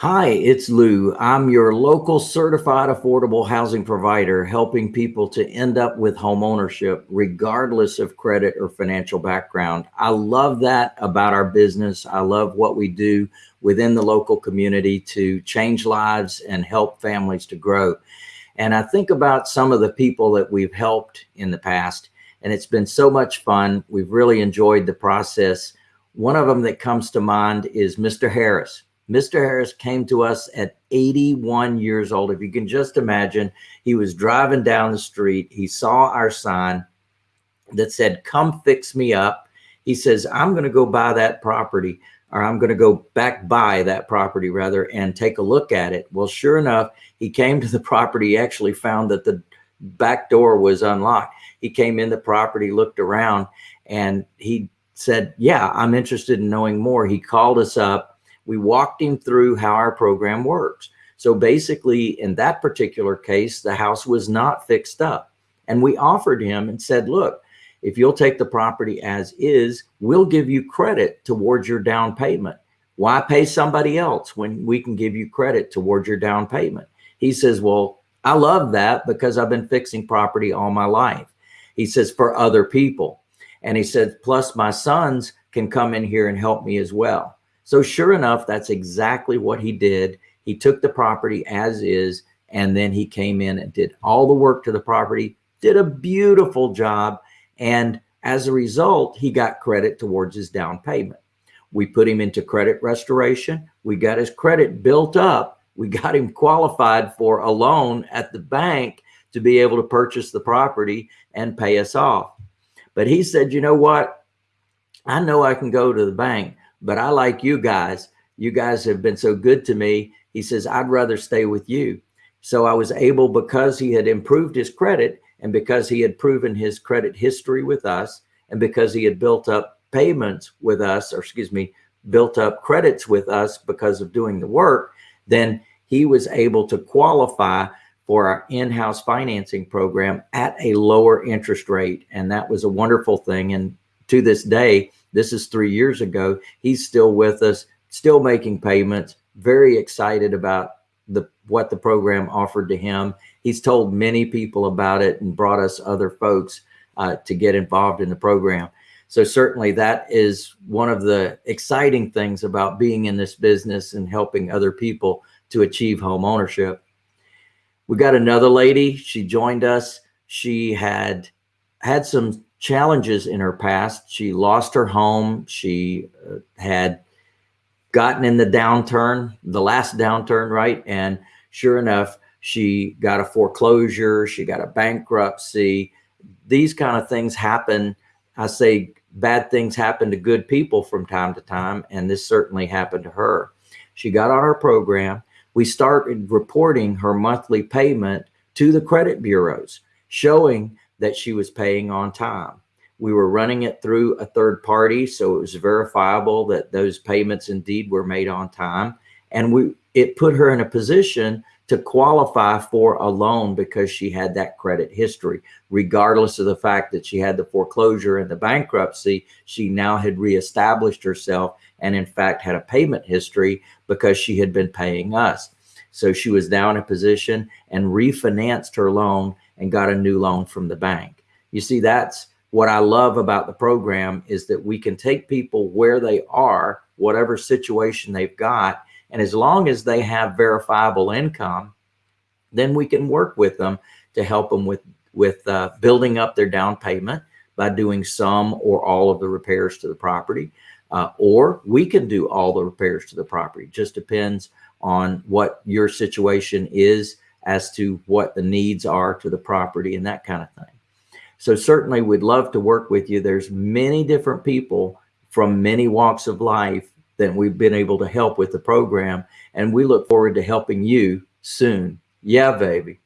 Hi, it's Lou. I'm your local certified affordable housing provider, helping people to end up with home ownership, regardless of credit or financial background. I love that about our business. I love what we do within the local community to change lives and help families to grow. And I think about some of the people that we've helped in the past, and it's been so much fun. We've really enjoyed the process. One of them that comes to mind is Mr. Harris. Mr. Harris came to us at 81 years old. If you can just imagine, he was driving down the street. He saw our sign that said, come fix me up. He says, I'm going to go buy that property or I'm going to go back buy that property rather and take a look at it. Well, sure enough, he came to the property, he actually found that the back door was unlocked. He came in the property, looked around and he said, yeah, I'm interested in knowing more. He called us up we walked him through how our program works. So basically in that particular case, the house was not fixed up and we offered him and said, look, if you'll take the property as is, we'll give you credit towards your down payment. Why pay somebody else when we can give you credit towards your down payment? He says, well, I love that because I've been fixing property all my life. He says, for other people. And he said, plus my sons can come in here and help me as well. So sure enough, that's exactly what he did. He took the property as is, and then he came in and did all the work to the property, did a beautiful job. And as a result, he got credit towards his down payment. We put him into credit restoration. We got his credit built up. We got him qualified for a loan at the bank to be able to purchase the property and pay us off. But he said, you know what? I know I can go to the bank, but I like you guys. You guys have been so good to me. He says, I'd rather stay with you. So I was able, because he had improved his credit and because he had proven his credit history with us and because he had built up payments with us, or excuse me, built up credits with us because of doing the work, then he was able to qualify for our in-house financing program at a lower interest rate. And that was a wonderful thing. And to this day, this is three years ago. He's still with us, still making payments, very excited about the what the program offered to him. He's told many people about it and brought us other folks uh, to get involved in the program. So certainly that is one of the exciting things about being in this business and helping other people to achieve home ownership. We got another lady. She joined us. She had had some challenges in her past. She lost her home. She uh, had gotten in the downturn, the last downturn, right? And sure enough, she got a foreclosure. She got a bankruptcy. These kind of things happen. I say bad things happen to good people from time to time. And this certainly happened to her. She got on our program. We started reporting her monthly payment to the credit bureaus, showing that she was paying on time. We were running it through a third party, so it was verifiable that those payments indeed were made on time. And we it put her in a position to qualify for a loan because she had that credit history, regardless of the fact that she had the foreclosure and the bankruptcy, she now had reestablished herself and in fact had a payment history because she had been paying us. So she was now in a position and refinanced her loan and got a new loan from the bank. You see, that's what I love about the program is that we can take people where they are, whatever situation they've got. And as long as they have verifiable income, then we can work with them to help them with, with uh, building up their down payment by doing some or all of the repairs to the property. Uh, or we can do all the repairs to the property. Just depends on what your situation is as to what the needs are to the property and that kind of thing. So certainly we'd love to work with you. There's many different people from many walks of life that we've been able to help with the program. And we look forward to helping you soon. Yeah, baby.